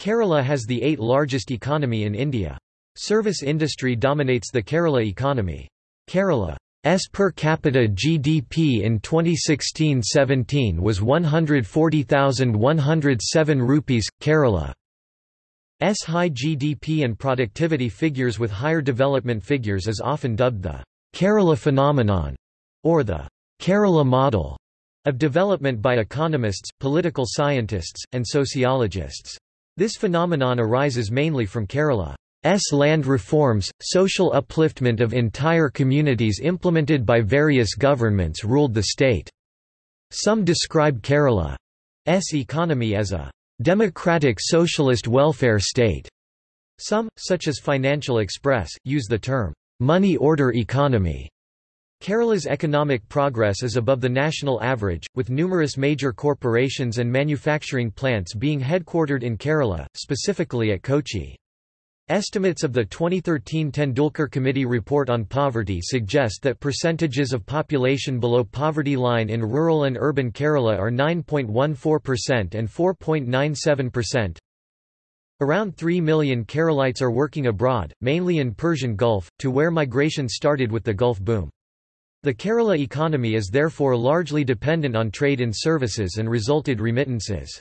Kerala has the eighth largest economy in India. Service industry dominates the Kerala economy. Kerala's per capita GDP in 2016-17 was 140,107 rupees. Kerala's high GDP and productivity figures with higher development figures is often dubbed the Kerala phenomenon or the Kerala model of development by economists, political scientists, and sociologists. This phenomenon arises mainly from Kerala's land reforms, social upliftment of entire communities implemented by various governments ruled the state. Some describe Kerala's economy as a democratic socialist welfare state. Some, such as Financial Express, use the term money order economy. Kerala's economic progress is above the national average, with numerous major corporations and manufacturing plants being headquartered in Kerala, specifically at Kochi. Estimates of the 2013 Tendulkar Committee report on poverty suggest that percentages of population below poverty line in rural and urban Kerala are 9.14% and 4.97%. Around 3 million Keralites are working abroad, mainly in Persian Gulf, to where migration started with the Gulf boom. The Kerala economy is therefore largely dependent on trade in services and resulted remittances.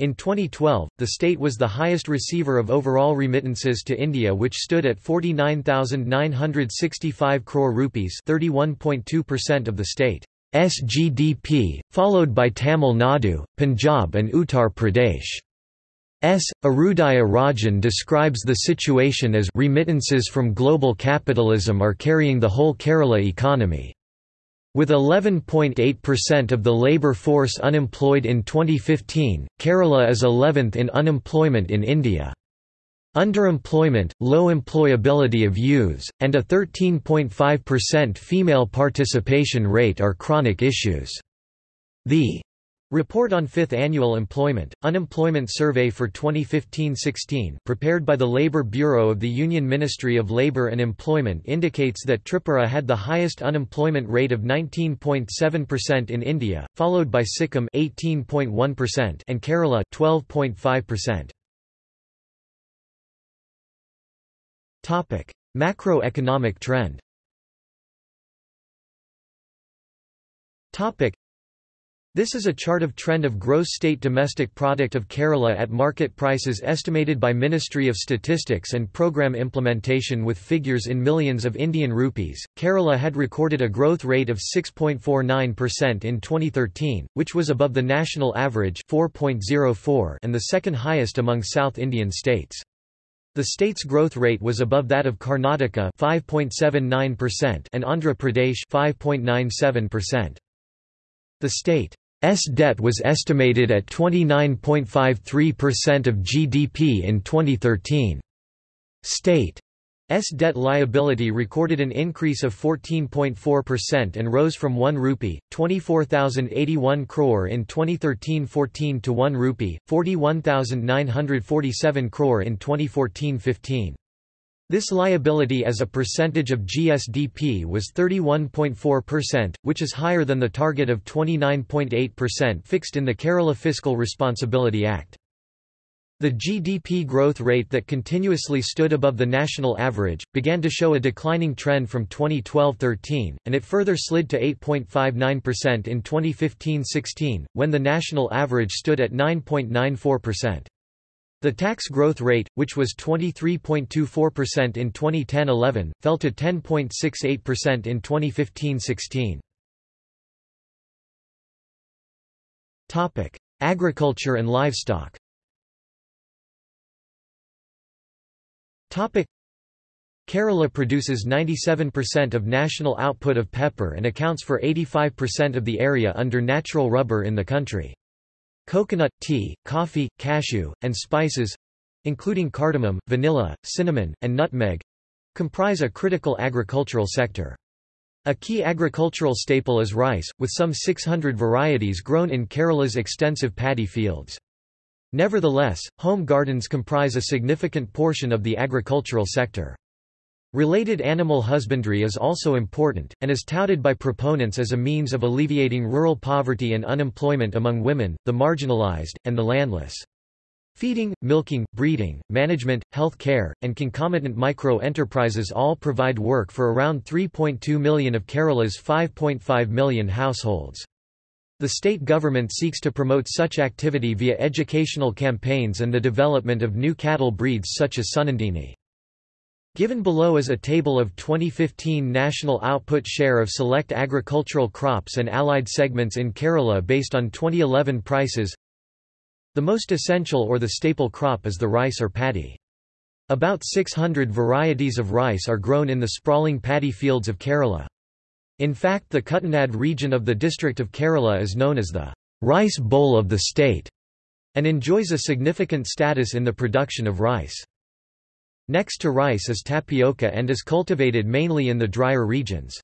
In 2012, the state was the highest receiver of overall remittances to India which stood at 49,965 crore rupees 31.2% of the state's GDP, followed by Tamil Nadu, Punjab and Uttar Pradesh. S. Irudaya Rajan describes the situation as remittances from global capitalism are carrying the whole Kerala economy. With 11.8% of the labour force unemployed in 2015, Kerala is 11th in unemployment in India. Underemployment, low employability of youths, and a 13.5% female participation rate are chronic issues. The Report on Fifth Annual Employment, Unemployment Survey for 2015-16 prepared by the Labour Bureau of the Union Ministry of Labour and Employment indicates that Tripura had the highest unemployment rate of 19.7% in India, followed by Sikkim 18.1% and Kerala 12.5%. Topic: Macroeconomic trend. Topic: this is a chart of trend of gross state domestic product of Kerala at market prices estimated by Ministry of Statistics and program implementation with figures in millions of Indian rupees. Kerala had recorded a growth rate of 6.49% in 2013, which was above the national average 4.04 and the second highest among South Indian states. The state's growth rate was above that of Karnataka 5.79% and Andhra Pradesh 5.97%. The state S debt was estimated at 29.53% of GDP in 2013. State S debt liability recorded an increase of 14.4% and rose from 1 rupee, 24,081 crore in 2013-14 to 1 rupee, 41,947 crore in 2014-15. This liability as a percentage of GSDP was 31.4%, which is higher than the target of 29.8% fixed in the Kerala Fiscal Responsibility Act. The GDP growth rate that continuously stood above the national average, began to show a declining trend from 2012–13, and it further slid to 8.59% in 2015–16, when the national average stood at 9.94%. The tax growth rate, which was 23.24% in 2010–11, fell to 10.68% in 2015–16. Topic: Agriculture and livestock. Topic: Kerala produces 97% of national output of pepper and accounts for 85% of the area under natural rubber in the country. Coconut, tea, coffee, cashew, and spices—including cardamom, vanilla, cinnamon, and nutmeg—comprise a critical agricultural sector. A key agricultural staple is rice, with some 600 varieties grown in Kerala's extensive paddy fields. Nevertheless, home gardens comprise a significant portion of the agricultural sector. Related animal husbandry is also important, and is touted by proponents as a means of alleviating rural poverty and unemployment among women, the marginalized, and the landless. Feeding, milking, breeding, management, health care, and concomitant micro-enterprises all provide work for around 3.2 million of Kerala's 5.5 million households. The state government seeks to promote such activity via educational campaigns and the development of new cattle breeds such as Sunandini. Given below is a table of 2015 national output share of select agricultural crops and allied segments in Kerala based on 2011 prices. The most essential or the staple crop is the rice or paddy. About 600 varieties of rice are grown in the sprawling paddy fields of Kerala. In fact the Kuttanad region of the district of Kerala is known as the rice bowl of the state, and enjoys a significant status in the production of rice. Next to rice is tapioca and is cultivated mainly in the drier regions.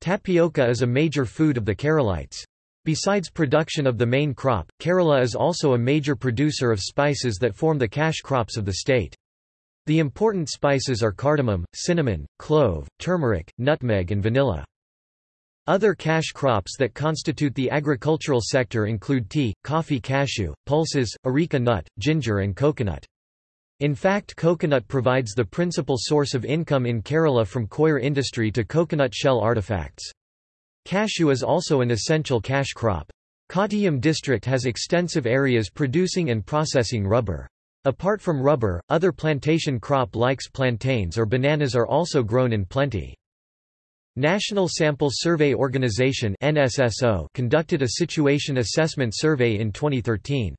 Tapioca is a major food of the Keralites. Besides production of the main crop, Kerala is also a major producer of spices that form the cash crops of the state. The important spices are cardamom, cinnamon, clove, turmeric, nutmeg and vanilla. Other cash crops that constitute the agricultural sector include tea, coffee cashew, pulses, areca nut, ginger and coconut. In fact coconut provides the principal source of income in Kerala from coir industry to coconut shell artifacts. Cashew is also an essential cash crop. Kottayam district has extensive areas producing and processing rubber. Apart from rubber, other plantation crop likes plantains or bananas are also grown in plenty. National Sample Survey Organization conducted a situation assessment survey in 2013.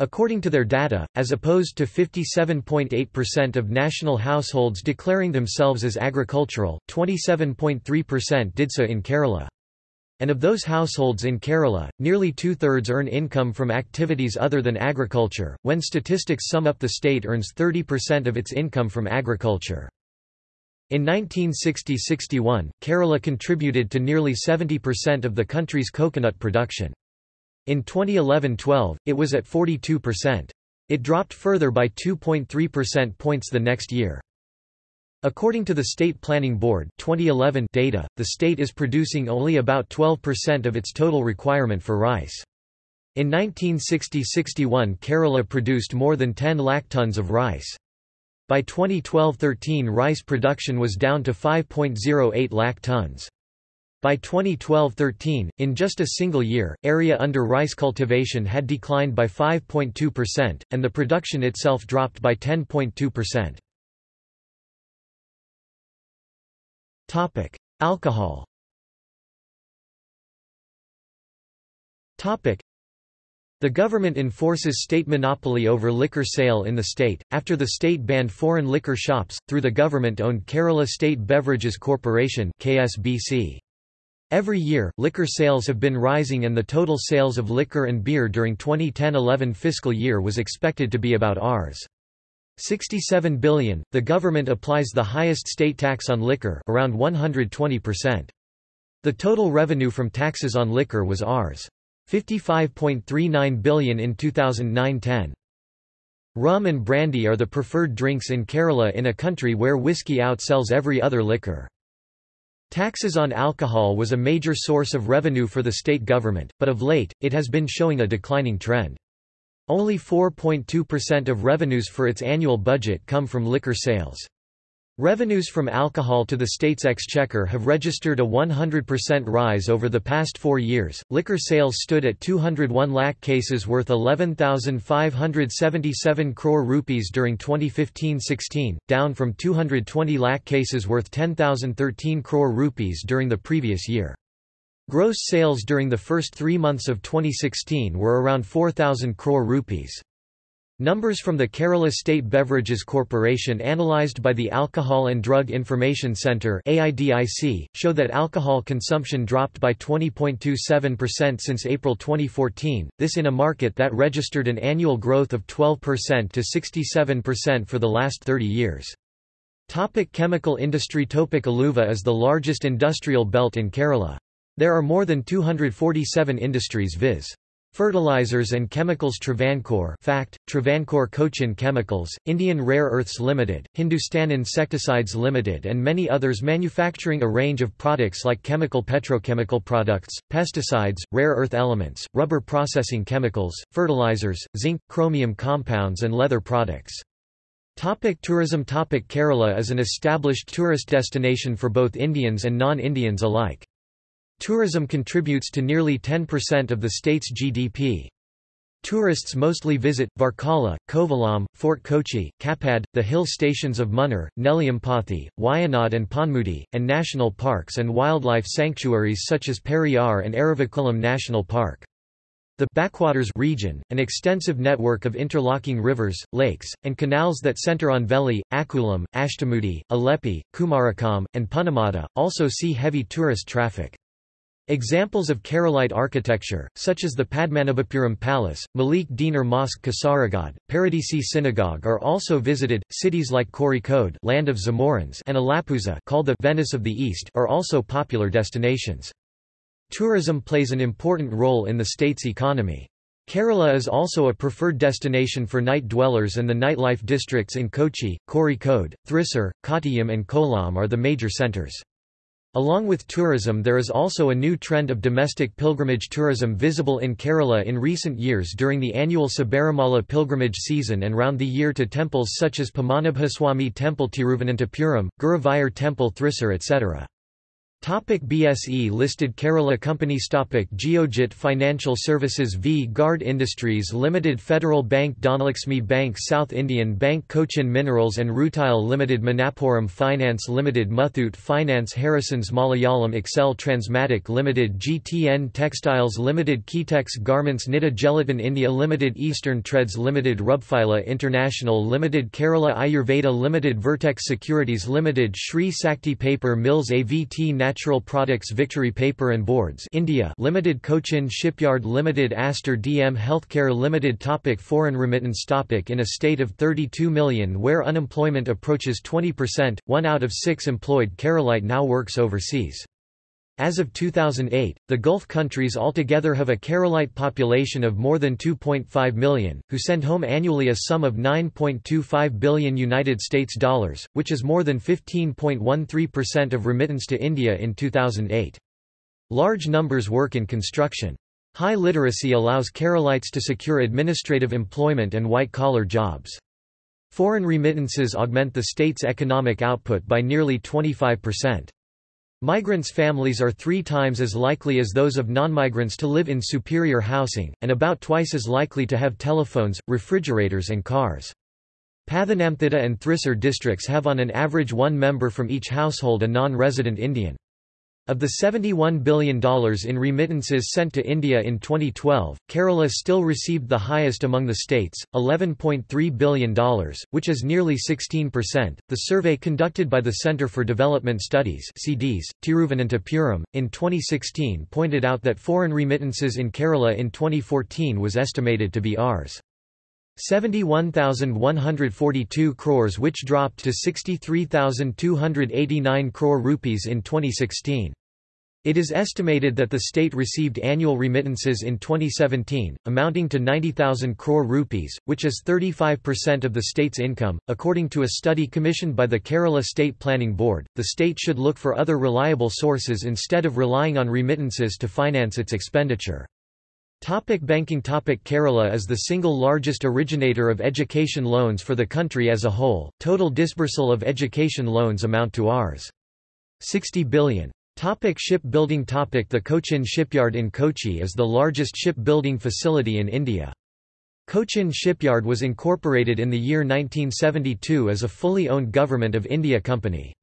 According to their data, as opposed to 57.8% of national households declaring themselves as agricultural, 27.3% did so in Kerala. And of those households in Kerala, nearly two-thirds earn income from activities other than agriculture. When statistics sum up the state earns 30% of its income from agriculture. In 1960–61, Kerala contributed to nearly 70% of the country's coconut production. In 2011–12, it was at 42%. It dropped further by 2.3% points the next year. According to the State Planning Board 2011 data, the state is producing only about 12% of its total requirement for rice. In 1960–61 Kerala produced more than 10 lakh tons of rice. By 2012–13 rice production was down to 5.08 lakh tons. By 2012–13, in just a single year, area under rice cultivation had declined by 5.2%, and the production itself dropped by 10.2%. Alcohol the government enforces state monopoly over liquor sale in the state, after the state banned foreign liquor shops, through the government-owned Kerala State Beverages Corporation KSBC. Every year, liquor sales have been rising and the total sales of liquor and beer during 2010-11 fiscal year was expected to be about Rs. 67 billion. The government applies the highest state tax on liquor, around 120%. The total revenue from taxes on liquor was Rs. 55.39 billion in 2009-10. Rum and brandy are the preferred drinks in Kerala in a country where whiskey outsells every other liquor. Taxes on alcohol was a major source of revenue for the state government, but of late, it has been showing a declining trend. Only 4.2% of revenues for its annual budget come from liquor sales. Revenues from alcohol to the state's exchequer have registered a 100% rise over the past four years. Liquor sales stood at 201 lakh cases worth 11,577 crore rupees during 2015-16, down from 220 lakh cases worth 10,013 crore rupees during the previous year. Gross sales during the first three months of 2016 were around 4,000 crore rupees. Numbers from the Kerala State Beverages Corporation analyzed by the Alcohol and Drug Information Centre show that alcohol consumption dropped by 20.27% since April 2014, this in a market that registered an annual growth of 12% to 67% for the last 30 years. Topic chemical industry Topic Aluva is the largest industrial belt in Kerala. There are more than 247 industries viz. Fertilizers and Chemicals Travancore FACT, Travancore Cochin Chemicals, Indian Rare Earths Limited, Hindustan Insecticides Limited and many others manufacturing a range of products like chemical petrochemical products, pesticides, rare earth elements, rubber processing chemicals, fertilizers, zinc, chromium compounds and leather products. Topic tourism Topic Kerala is an established tourist destination for both Indians and non-Indians alike. Tourism contributes to nearly 10% of the state's GDP. Tourists mostly visit, Varkala, Kovalam, Fort Kochi, Kappad, the hill stations of Munnar, Nellyampathy, Wayanad and Ponmudi, and national parks and wildlife sanctuaries such as Periyar and Eravikulam National Park. The backwaters region, an extensive network of interlocking rivers, lakes, and canals that center on Veli, Akkulam, Ashtamudi, Alleppey, Kumarakom, and Punnamada, also see heavy tourist traffic. Examples of Keralite architecture, such as the Padmanabhapuram Palace, Malik Dinar Mosque Kasaragod, Paradesi Synagogue are also visited. Cities like Kozhikode land of Zamorins and Alappuzha called the Venice of the East are also popular destinations. Tourism plays an important role in the state's economy. Kerala is also a preferred destination for night dwellers and the nightlife districts in Kochi, Kozhikode, Thrissur, Kottayam and Kollam are the major centres. Along with tourism there is also a new trend of domestic pilgrimage tourism visible in Kerala in recent years during the annual Sabarimala pilgrimage season and round the year to temples such as Padmanabhaswamy Temple Tiruvananthapuram, Guruvayur Temple Thrissur etc. Topic BSE listed Kerala companies Topic Geojit Financial Services V. Guard Industries Limited Federal Bank Dhanlaxmi Bank South Indian Bank Cochin Minerals and Rutile Limited Manappuram Finance Limited Muthoot Finance Harrisons Malayalam Excel Transmatic Limited GTN Textiles Limited Kitex Garments Nita Gelatin India Limited Eastern Treads Limited Rubfila International Limited Kerala Ayurveda Limited Vertex Securities Limited Sri Sakti Paper Mills AVT Natural Natural Products Victory Paper and Boards India Limited Cochin Shipyard Limited Aster DM Healthcare Limited topic Foreign remittance topic In a state of 32 million where unemployment approaches 20%, one out of six employed Keralite now works overseas. As of 2008, the Gulf countries altogether have a Keralite population of more than 2.5 million, who send home annually a sum of 9.25 billion United States dollars, which is more than 15.13% of remittance to India in 2008. Large numbers work in construction. High literacy allows Keralites to secure administrative employment and white-collar jobs. Foreign remittances augment the state's economic output by nearly 25%. Migrants' families are three times as likely as those of non-migrants to live in superior housing, and about twice as likely to have telephones, refrigerators and cars. Pathanamthitta and Thrissur districts have on an average one member from each household a non-resident Indian. Of the $71 billion in remittances sent to India in 2012, Kerala still received the highest among the states, $11.3 billion, which is nearly 16%. The survey conducted by the Centre for Development Studies CDS, Tiruvananthapuram, in 2016 pointed out that foreign remittances in Kerala in 2014 was estimated to be Rs. 71,142 crores which dropped to 63,289 crore rupees in 2016. It is estimated that the state received annual remittances in 2017, amounting to 90,000 crore rupees, which is 35% of the state's income. According to a study commissioned by the Kerala State Planning Board, the state should look for other reliable sources instead of relying on remittances to finance its expenditure. Topic banking Topic Kerala is the single largest originator of education loans for the country as a whole. Total disbursal of education loans amount to Rs. 60 billion. Topic shipbuilding Topic The Cochin Shipyard in Kochi is the largest shipbuilding facility in India. Cochin Shipyard was incorporated in the year 1972 as a fully owned Government of India company.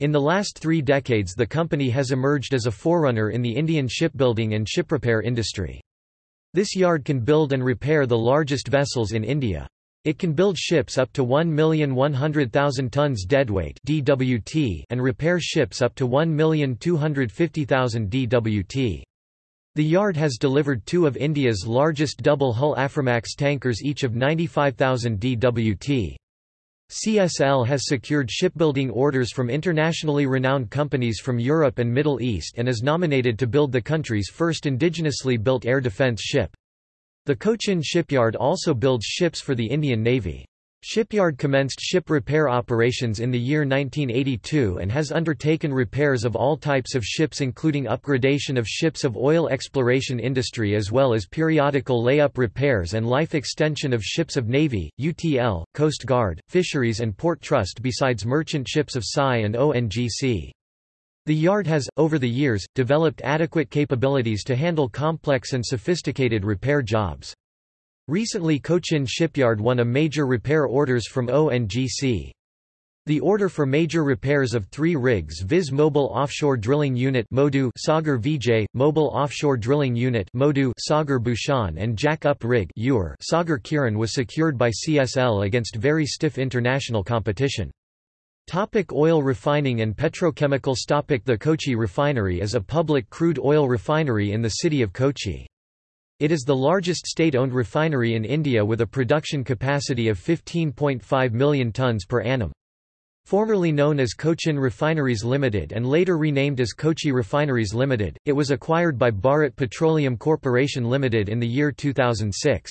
In the last three decades the company has emerged as a forerunner in the Indian shipbuilding and ship repair industry. This yard can build and repair the largest vessels in India. It can build ships up to 1,100,000 tons deadweight (DWT) and repair ships up to 1,250,000 DWT. The yard has delivered two of India's largest double-hull Aframax tankers each of 95,000 DWT. CSL has secured shipbuilding orders from internationally renowned companies from Europe and Middle East and is nominated to build the country's first indigenously built air defense ship. The Cochin shipyard also builds ships for the Indian Navy. Shipyard commenced ship repair operations in the year 1982 and has undertaken repairs of all types of ships including upgradation of ships of oil exploration industry as well as periodical layup repairs and life extension of ships of Navy, UTL, Coast Guard, Fisheries and Port Trust besides merchant ships of PSI and ONGC. The yard has, over the years, developed adequate capabilities to handle complex and sophisticated repair jobs. Recently Cochin Shipyard won a major repair orders from ONGC. The order for major repairs of three rigs Viz Mobile Offshore Drilling Unit Modu Sagar Vijay, Mobile Offshore Drilling Unit Modu Sagar Bhushan and Jack-up Rig Ur Sagar Kiran was secured by CSL against very stiff international competition. Topic oil refining and petrochemicals Topic The Kochi Refinery is a public crude oil refinery in the city of Kochi. It is the largest state-owned refinery in India with a production capacity of 15.5 million tonnes per annum. Formerly known as Cochin Refineries Limited and later renamed as Kochi Refineries Limited, it was acquired by Bharat Petroleum Corporation Limited in the year 2006.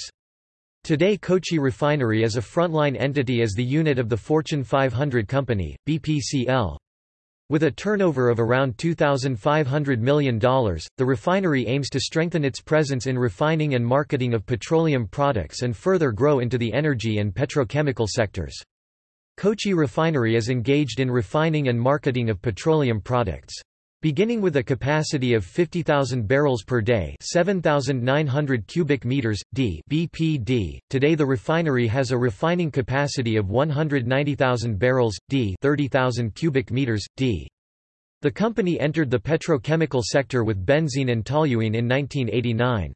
Today Kochi Refinery is a frontline entity as the unit of the Fortune 500 company, BPCL. With a turnover of around $2,500 million, the refinery aims to strengthen its presence in refining and marketing of petroleum products and further grow into the energy and petrochemical sectors. Kochi Refinery is engaged in refining and marketing of petroleum products. Beginning with a capacity of 50,000 barrels per day 7,900 cubic meters, d BPD, today the refinery has a refining capacity of 190,000 barrels, d 30,000 cubic meters, d. The company entered the petrochemical sector with benzene and toluene in 1989.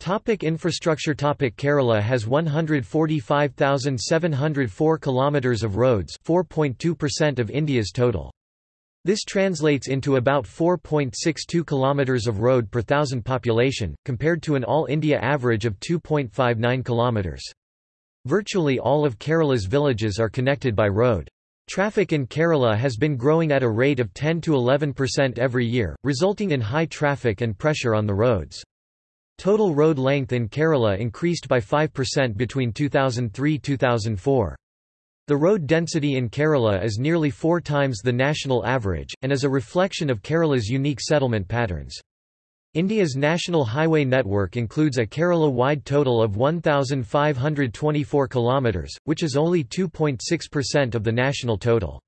Topic infrastructure Topic Kerala has 145,704 kilometers of roads 4.2% of India's total. This translates into about 4.62 km of road per thousand population, compared to an all-India average of 2.59 km. Virtually all of Kerala's villages are connected by road. Traffic in Kerala has been growing at a rate of 10 to 11% every year, resulting in high traffic and pressure on the roads. Total road length in Kerala increased by 5% between 2003–2004. The road density in Kerala is nearly four times the national average, and is a reflection of Kerala's unique settlement patterns. India's national highway network includes a Kerala-wide total of 1,524 km, which is only 2.6% of the national total.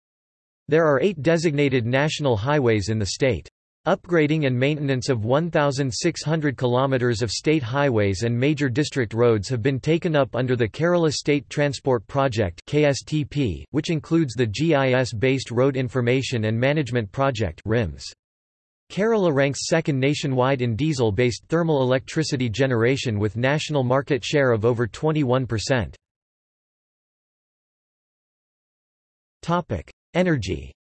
There are eight designated national highways in the state. Upgrading and maintenance of 1,600 km of state highways and major district roads have been taken up under the Kerala State Transport Project KSTP, which includes the GIS-based Road Information and Management Project RIMS. Kerala ranks second nationwide in diesel-based thermal electricity generation with national market share of over 21%. Energy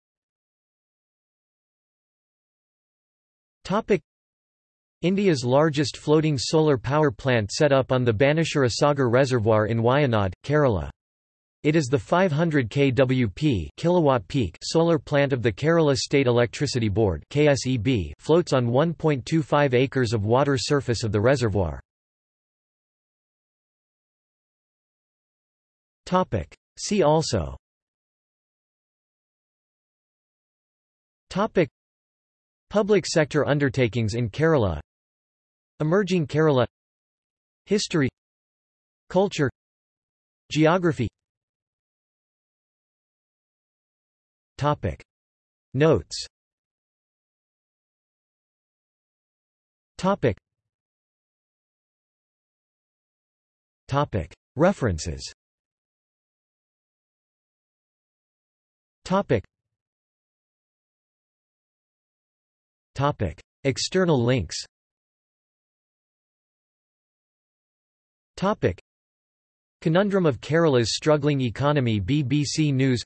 India's largest floating solar power plant set up on the Banasura Sagar Reservoir in Wayanad, Kerala. It is the 500 kWp kilowatt peak solar plant of the Kerala State Electricity Board KSEB floats on 1.25 acres of water surface of the reservoir. Topic See also Topic Public sector undertakings in Kerala Emerging Kerala History Culture Geography. Topic. Notes. Topic. Topic. References. Topic Topic. External links Topic. Conundrum of Kerala's struggling economy BBC News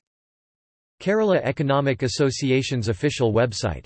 Kerala Economic Association's official website